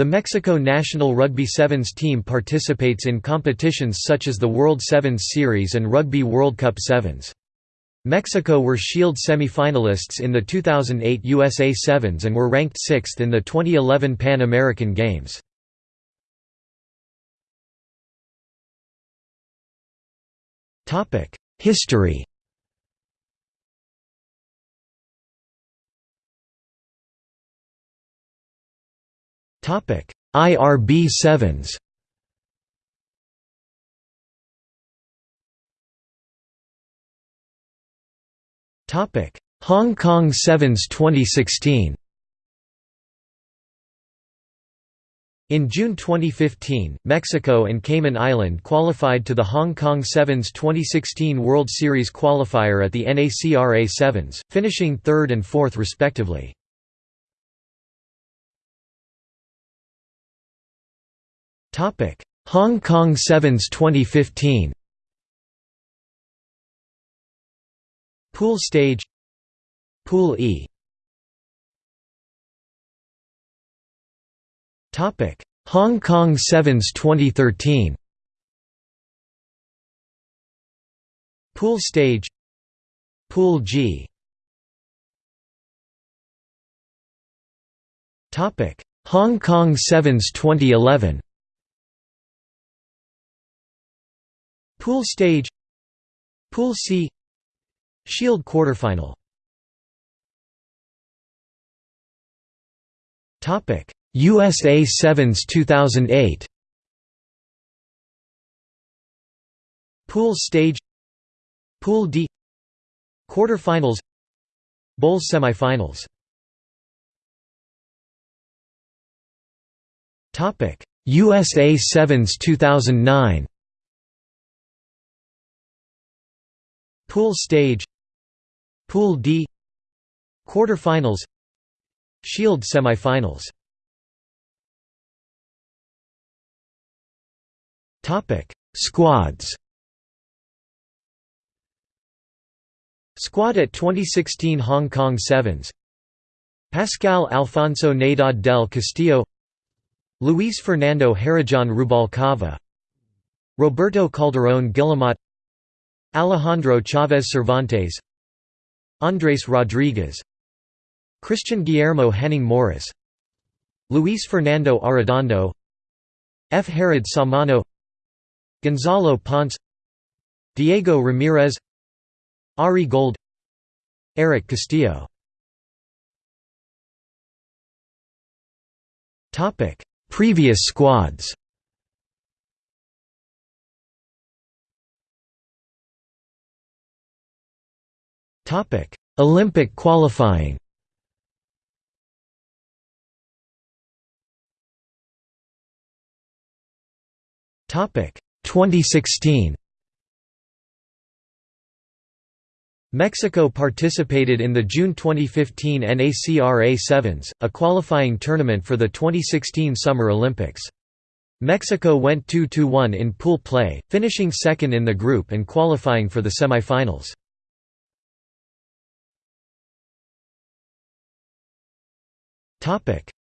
The Mexico national rugby sevens team participates in competitions such as the World Sevens Series and Rugby World Cup Sevens. Mexico were Shield semi-finalists in the 2008 USA Sevens and were ranked sixth in the 2011 Pan American Games. History IRB sevens Topic: Hong Kong Sevens 2016. In June 2015, Mexico and Cayman Island qualified to the Hong Kong Sevens 2016 World Series qualifier at the NACRA Sevens, finishing third and fourth respectively. Hong Kong Sevens 2015 Pool stage. Pool E. Topic. Hong Kong Sevens 2013 Pool stage. Pool G. Topic. Hong Kong Sevens 2011 Pool stage Pool C Shield quarterfinal. Topic USA Sevens 2008 Pool stage Pool D Quarterfinals Bowl semifinals. Topic USA Sevens 2009 Pool stage Pool D Quarterfinals Shield semifinals. Topic Squads. Squad at 2016 Hong Kong Sevens. Pascal Alfonso Naydad del Castillo. Luis Fernando Harajan Rubalcava Roberto Calderón Guillemot Alejandro Chavez Cervantes Andres Rodriguez Christian Guillermo Henning Morris Luis Fernando Arredondo F. Herod Samano Gonzalo Ponce Diego Ramirez Ari Gold Eric Castillo Previous squads Olympic qualifying Topic 2016 Mexico participated in the June 2015 NACRA Sevens, a qualifying tournament for the 2016 Summer Olympics. Mexico went 2–1 in pool play, finishing second in the group and qualifying for the semifinals.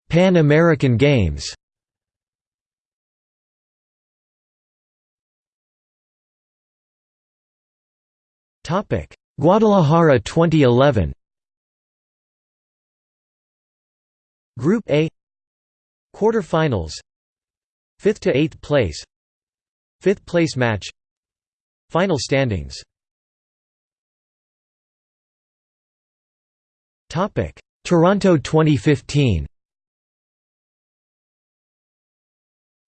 Pan American Games. Topic. Guadalajara 2011 Group A. Quarterfinals. 5th to 8th place. 5th place match. Final standings. Topic Toronto 2015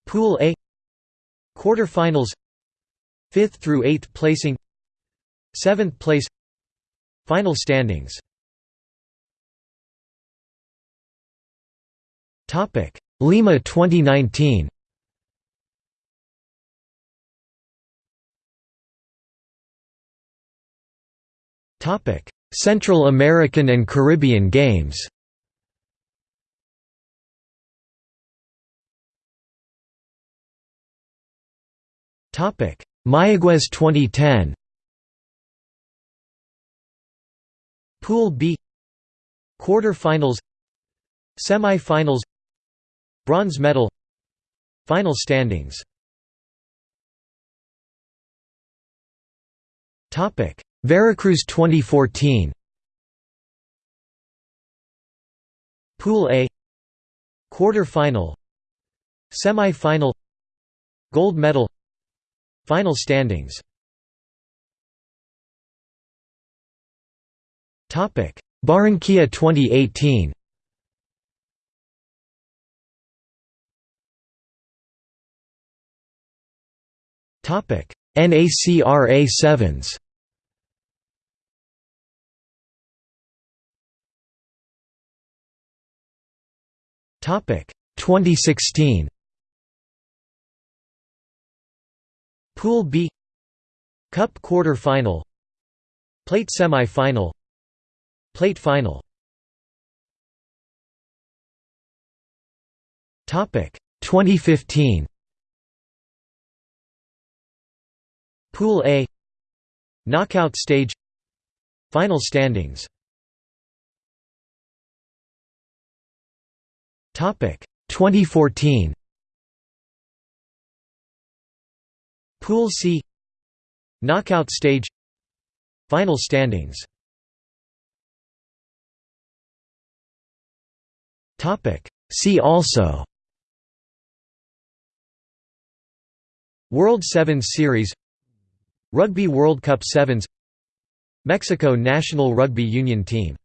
Pool A. Quarterfinals. 5th through 8th placing. 7th place. Final standings. Topic Lima 2019 Topic Central American and Caribbean Games. Topic Mayaguez 2010 Pool B. Quarter-finals. Semi-finals. Bronze medal. Final standings Veracruz 2014 Pool A. Quarter-final. Semi-final. Gold medal. Final standings. Barranquilla 2018 NACRA 7s 2016 Pool B. Cup quarter final Plate semi-final. Plate final. Topic 2015 Pool A. Knockout stage. Final standings 2014 Pool C. Knockout stage. Final standings. See also. World Sevens Series. Rugby World Cup Sevens. Mexico national rugby union team